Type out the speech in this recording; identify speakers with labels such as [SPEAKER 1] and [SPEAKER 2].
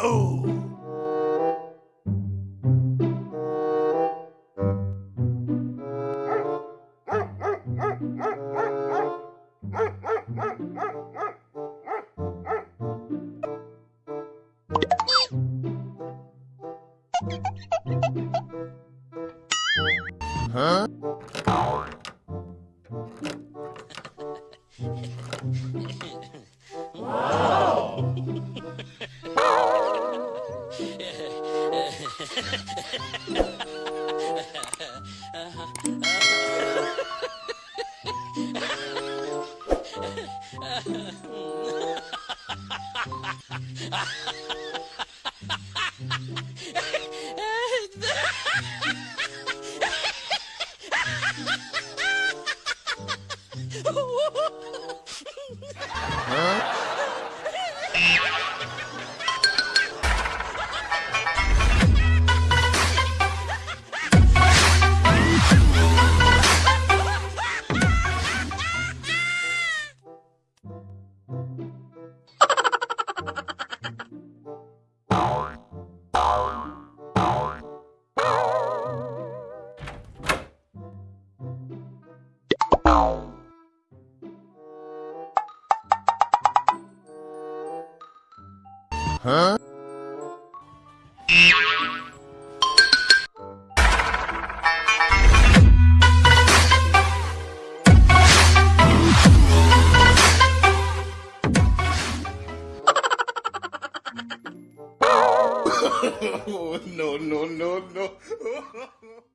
[SPEAKER 1] Boom! Huh? Ha ha ha! Huh? no, no, no, no.